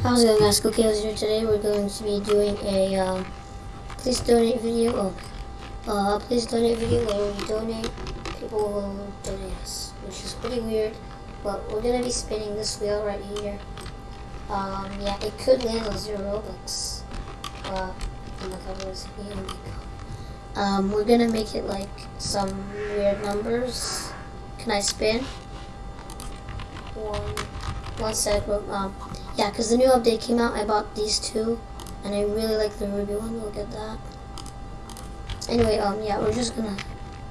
How's it going guys? Cookie House here. Today we're going to be doing a um, please donate video. Oh, uh, please donate video where we donate. People will donate us, which is pretty weird. But we're gonna be spinning this wheel right here. Um, yeah, it could land on zero Robux. Uh, in the covers. Um, we're gonna make it like some weird numbers. Can I spin? One, one sec. Um, yeah, because the new update came out. I bought these two, and I really like the ruby one. Look at that. Anyway, um, yeah, we're just gonna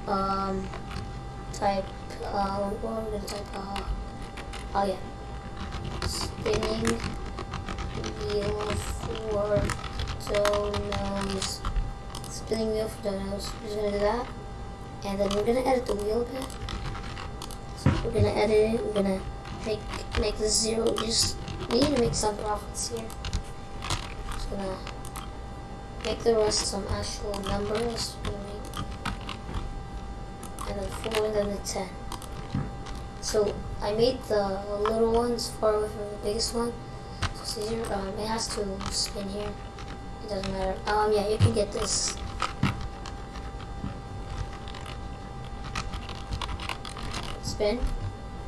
um type. Uh, what are we gonna type? Uh, oh yeah, spinning wheel for donos. Spinning wheel for donos. We're just gonna do that, and then we're gonna edit the wheel bit. So we're gonna edit it. We're gonna make make the zero just we need to make some profits here. Just gonna make the rest some actual numbers. And then four and then the ten. So I made the little ones far away from the biggest one. So it's easier. Um, it has to spin here. It doesn't matter. Um, yeah, you can get this. Spin.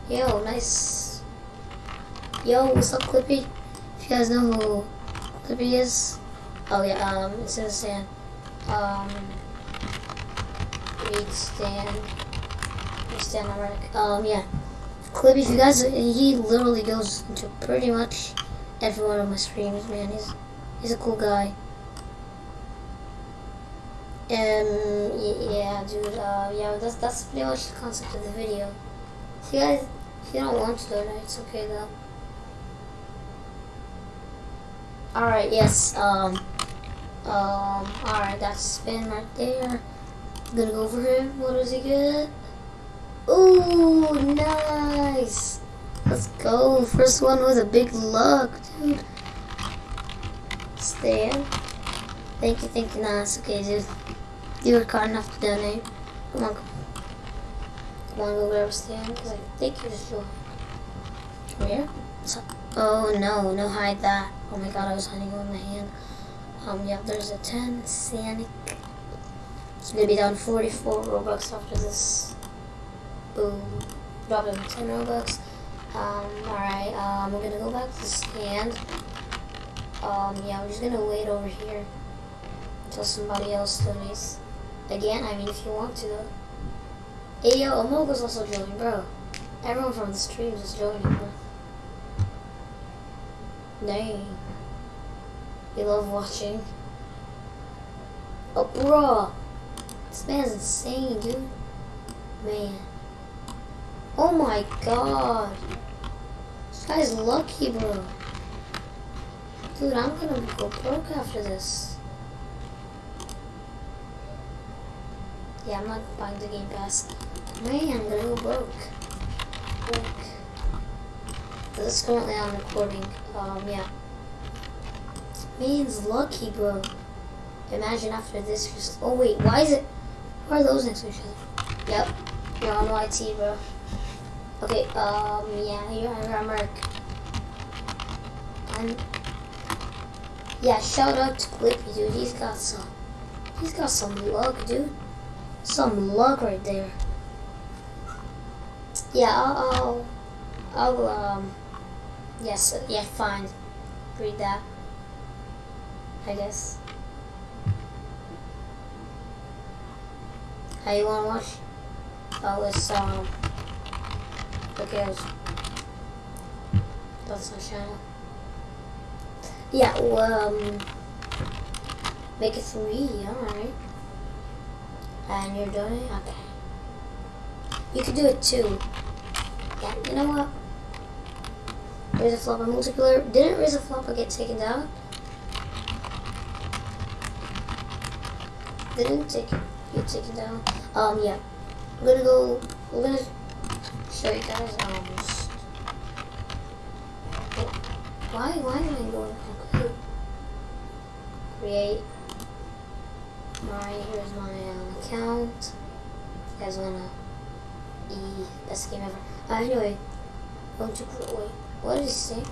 Yo, nice Yo, what's up, Clippy? If you guys know who Clippy is, oh yeah, um, it's in the sand. Um, read stand, read stand already. Um, yeah, Clippy. If you guys, he literally goes into pretty much every one of my streams, man. He's he's a cool guy. Um, yeah, dude. Uh, yeah, that's that's pretty much the concept of the video. If you guys, if you don't want to donate, it's okay though. Alright, yes, um, um, alright, that's spin right there. I'm gonna go for him. What does he get? Ooh, nice. Let's go. First one with a big luck, dude. Stand. Thank you, thank you. Nah, it's okay, dude. You were kind enough to donate. Come on, come on. Go grab a stand, because I think you just. Come here. Oh, no, no, hide that. Oh my god, I was hiding on the hand. Um, yeah, there's a 10, Sanic. It's gonna be down 44 Robux after this. Boom. Drop him 10 Robux. Um, alright, um, we're gonna go back to the stand. Um, yeah, we're just gonna wait over here until somebody else donates. Again, I mean, if you want to. Hey, yo, Amogo's also joining, bro. Everyone from the streams is joining, bro. Dang. You love watching. Oh, bro. This man's insane, dude. Man. Oh my god. This guy's lucky, bro. Dude, I'm gonna go broke after this. Yeah, I'm not buying the game pass. Man, I'm gonna go broke. Broke. This is currently on recording. Um, yeah. Man's lucky, bro. Imagine after this, just oh wait, why is it? Why are those next to each other? Yep, you're on YT, bro. Okay, um, yeah, you're on Mark. And yeah, shout out to Clippy, dude. He's got some, he's got some luck, dude. Some luck right there. Yeah, I'll, I'll, I'll um. Yes, yeah, fine. Read that. I guess. How you wanna watch? Oh, it's, um... Who cares? That's my channel. Yeah, well, um... Make it three, alright. And you're doing it? Okay. You could do it too. Yeah, you know what? Raise a Floppa multiplayer. Didn't raise Razor Flopper get taken down? Didn't take get taken down. Um yeah. We're gonna go we're gonna show you guys um why why am I going create create my here's my um, account. You guys wanna e best game ever. Uh, anyway, going to wait. What is he say?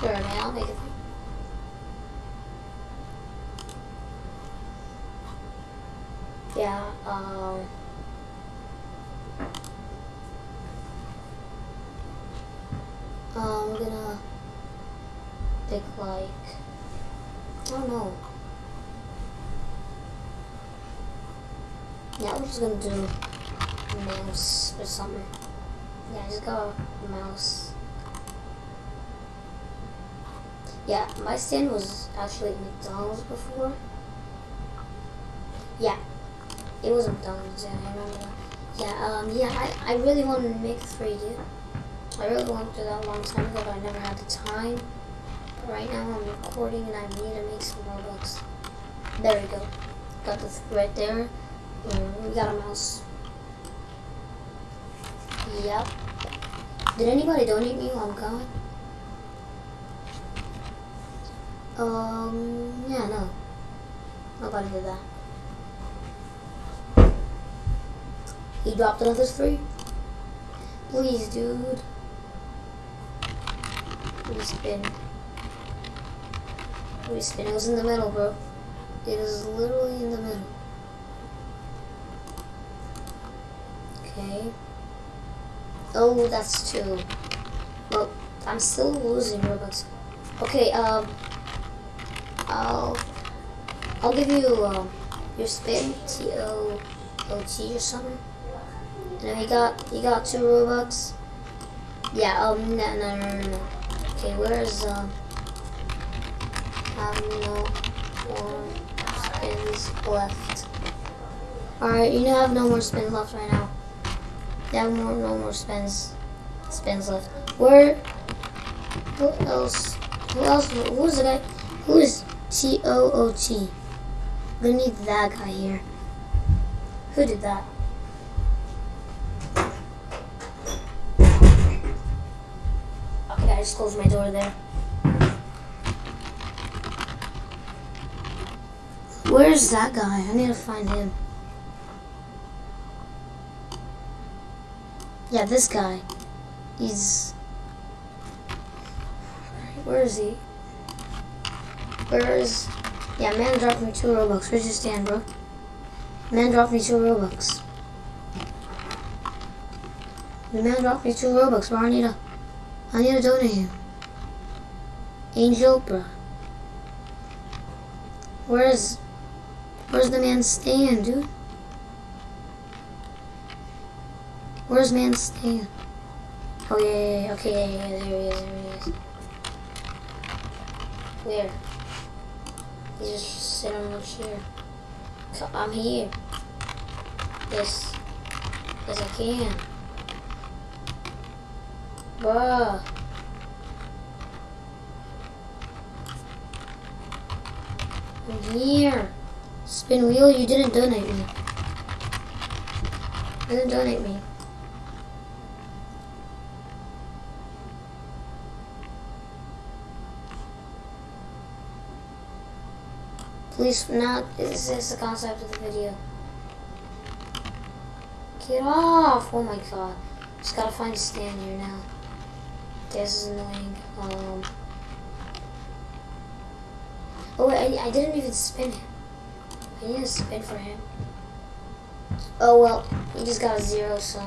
Sure, man, I'll make it. Yeah, um... We're gonna pick like, I don't know. Yeah, we're just gonna do mouse or something. Yeah, I just got a mouse. Yeah, my stand was actually McDonald's before. Yeah, it was McDonald's, yeah, I remember that. Yeah, um, yeah, I, I really wanted to make 3D. I really wanted to do that a long time ago, but I never had the time. But right now I'm recording and I need to make some more Robux. There we go. Got this right there. Mm, we got a mouse. Yep. Did anybody donate me while I'm gone? Um, yeah, no. Nobody did that. He dropped another three. Please, dude. Please spin. Please spin. It was in the middle, bro. It is literally in the middle. Okay. Oh, that's two. Well, I'm still losing Robux. Okay, um, I'll, I'll give you, um, your spin, T-O-O-T or something. And he got, he got two Robux. Yeah, um, no, no, no, no, no. Okay, where's, um, have no more spins left. Alright, you have no more spins left right now. Have more, no more spins, spins left. Where, who else, who else, who's the guy, who is T-O-O-T? I'm gonna need that guy here. Who did that? Okay, I just closed my door there. Where's that guy? I need to find him. Yeah, this guy. He's... Where is he? Where is... Yeah, man dropped me two Robux. Where's your stand, bro? Man dropped me two Robux. The man dropped me two Robux, bro. I need to... I need to donate him. Angel, bro. Where's... Where's the man stand, dude? Where's man stand? Oh, yeah, yeah, yeah. Okay, yeah, yeah, there he is, there he is. Where? He's just sitting on the chair. I'm here. Yes. Yes, I can. Bruh. I'm here. Spin wheel, you didn't donate me. You didn't donate me. Please, now, this is the concept of the video. Get off! Oh my god. Just gotta find a stand here now. This is annoying. Um. Oh wait, I, I didn't even spin him. I need to spin for him. Oh well, he just got a zero, so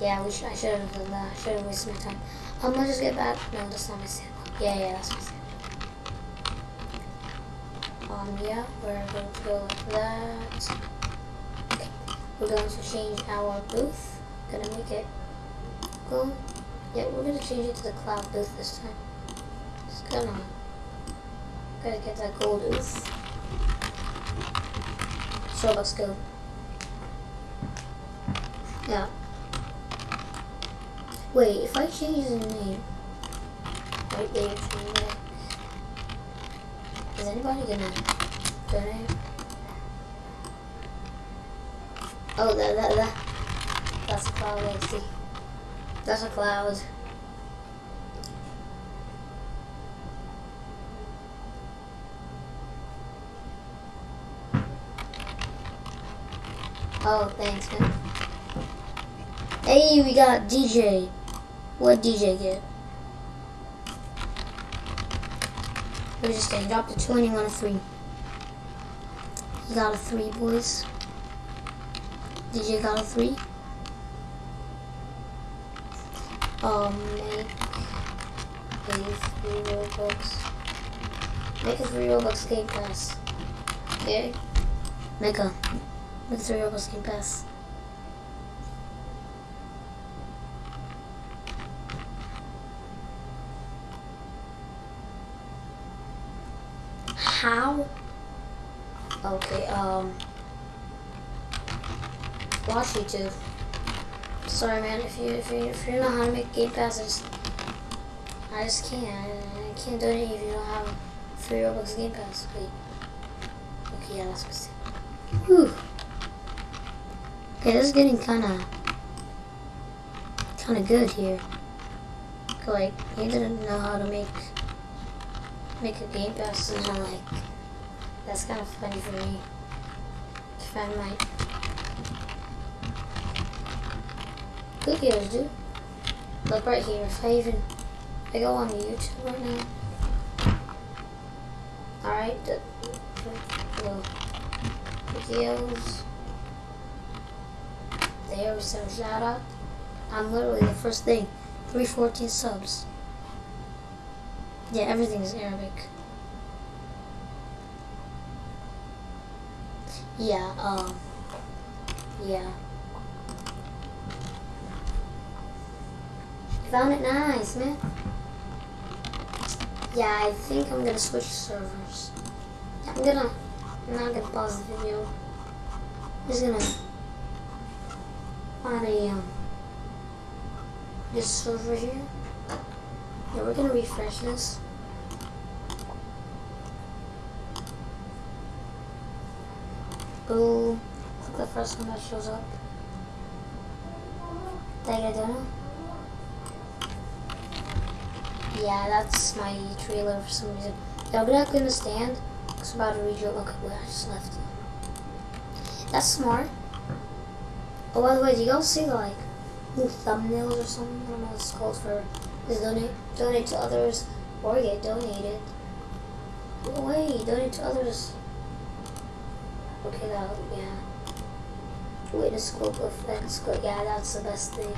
yeah, we should, I should have done that. I should have wasted my time. Um, let's just get back. No, that's not my stand. Yeah, yeah, that's my stand. Um, yeah, we're going to go like that. Okay. We're going to change our booth. Gonna make it go. Yeah, we're gonna change it to the cloud booth this time. Just gonna gotta get that gold booth. So let's go. Yeah. Wait, if I change the name right there. Is anybody gonna donate? Oh, that, that, that. That's a cloud, I see. That's a cloud. Oh, thanks, man. Hey, we got DJ. What DJ get? It was just a drop to two and you won a three. You got a three, boys. DJ got a three. Um, make a three Robux. Make a three Robux game pass. Okay? Make a, make a three Robux game pass. How? Okay, um, watch YouTube. Sorry, man. If you if you if you know how to make game passes, I just can't. I can't do it if you don't have three Robux game pass. Wait. Okay, yeah, that's mistake. Whew. Okay, this is getting kind of kind of good here. Like, he didn't know how to make make a game pass, and I'm like, that's kind of funny for me. If I might. Games, dude. Look right here. If I even I go on YouTube right now. Alright, the, videos. There we some shout out. I'm literally the first thing. 314 subs. Yeah, everything is Arabic. Yeah, um, yeah. Found it nice, man. Yeah, I think I'm gonna switch servers. I'm gonna, I'm not gonna pause the video. I'm just gonna find a, um, this server here. Yeah, we're gonna refresh this. Boom. Click the first one that shows up. Dagadona. Yeah, that's my trailer for some reason. Yeah, not gonna stand. It's about to read okay, wait, I just left. That's smart. Oh, by the way, do you guys see like new thumbnails or something? I don't know what it's called for. Is donate donate to others or get donated. Oh, wait, donate to others. Okay, that yeah. Witness scope effects. Yeah, that's the best thing.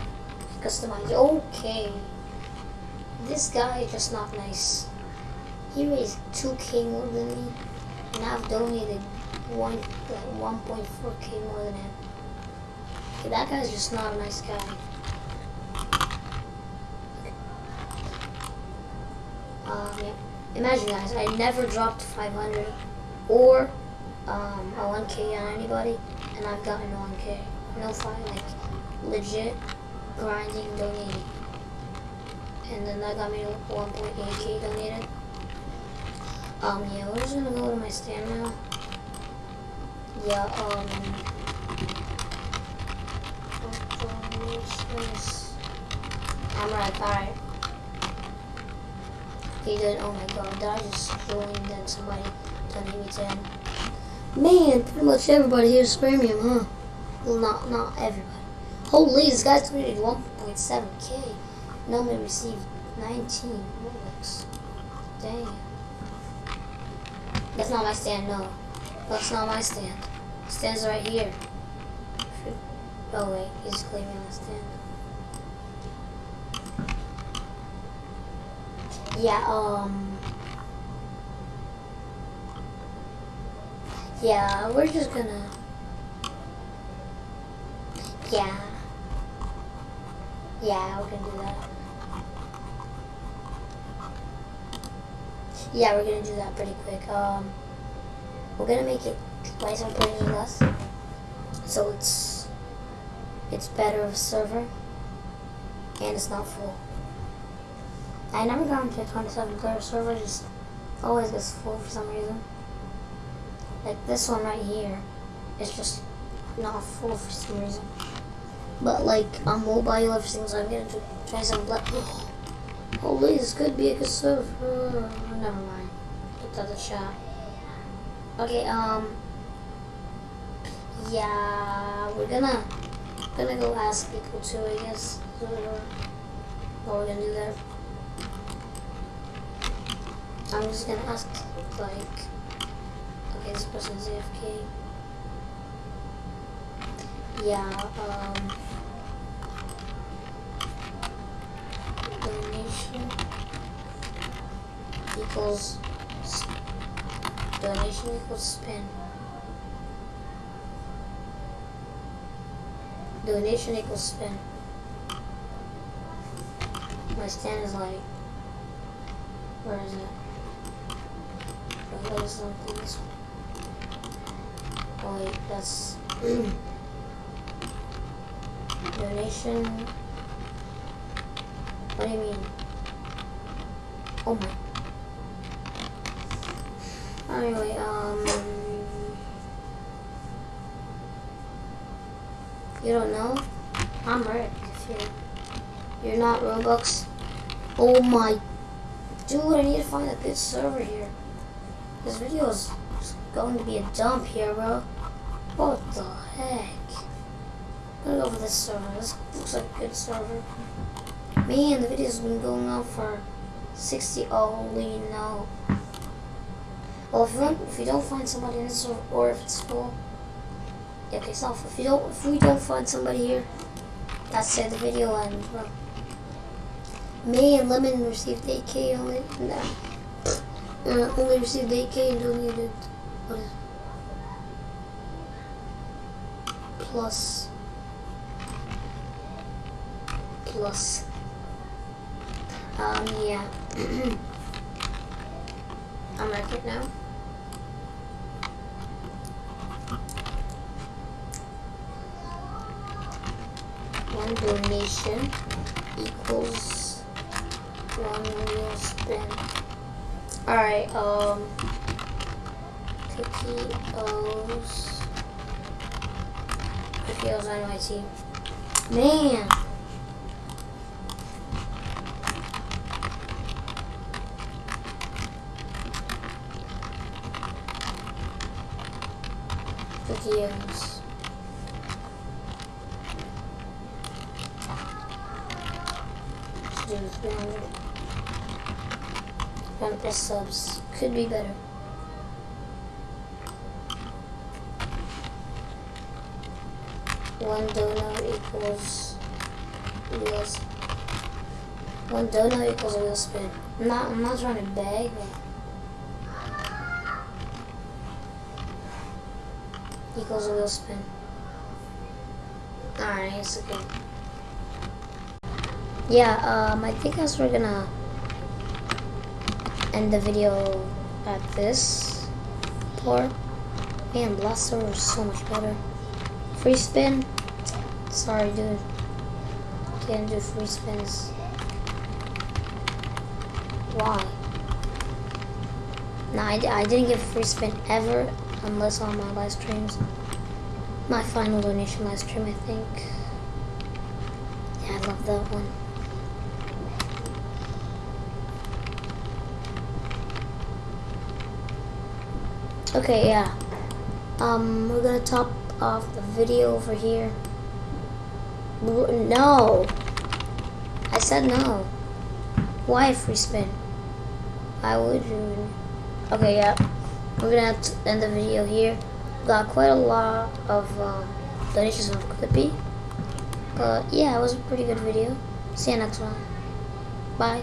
Customize. Okay. This guy is just not nice. He raised 2k more than me, and I've donated one like 1.4k more than him. Okay, that guy's just not a nice guy. Um, yeah. Imagine guys, I never dropped 500 or um, a 1k on anybody, and I've gotten 1k. No fine, like legit grinding, donating and then that got me 1.8k donated. Um, yeah, we're just gonna go to my stand now. Yeah, um, I'm right, alright. He did, oh my god, did I just join then somebody donated me 10? Man, pretty much everybody here is premium, huh? Well, not, not everybody. Holy, this guy's donated 1.7k. Nobody received 19 Robux. Damn. That's not my stand, no. That's not my stand. Stand's right here. Oh wait, he's claiming my stand. Yeah, um... Yeah, we're just gonna... Yeah. Yeah, we're gonna do that. Yeah, we're gonna do that pretty quick. Um, we're gonna make it twice on or less, so it's it's better of a server, and it's not full. I never got into a 27 player server, just always gets full for some reason. Like this one right here is just not full for some reason. But like on mobile everything's I'm gonna do try some black Holy this could be a good server. Oh, never mind. Put that a shot. Okay, um yeah, we're gonna gonna go ask people too, I guess. What we're gonna do there. I'm just gonna ask, like, okay, this person's AFK. Yeah, um, donation equals, donation equals spin. Donation equals spin. My stand is like, where is it? That is something this one. Oh wait, that's donation. What do you mean? Oh my. Anyway, um, you don't know? I'm. If you're you're not Robux. Oh my, dude! I need to find a good server here. This video is going to be a dump here, bro. What the heck? I'm gonna go for this server. This looks like a good server. Man, the video's been going on for 60. only no. Well, if you don't, if you don't find somebody in this or if it's full, yeah, okay, so if you don't, if we don't find somebody here, that's it. The video ends, bro. May and Lemon received 8k only. Nah. Uh, only received 8k and donated. What is plus plus um yeah. I'm record now? One donation equals one spin alright um cookie O's cookie O's on my team. Man Should do 300. 1 plus subs. Could be better. One donut equals wheels. One donut equals a wheel spin. I'm not. I'm not trying to beg. But equals a wheel spin. Alright, it's okay. Yeah, um, I think as we're gonna end the video at this part. Man, Blaster is so much better. Free spin? Sorry, dude. Can't do free spins. Why? Nah, I, I didn't get free spin ever unless on my live streams. My final donation live stream, I think. Yeah, I love that one. Okay, yeah. Um, we're gonna top off the video over here. No! I said no. Why free spin? Why would you? Okay, yeah. We're gonna have to end the video here. Got quite a lot of um, donations on Clippy. But yeah, it was a pretty good video. See you next one. Bye.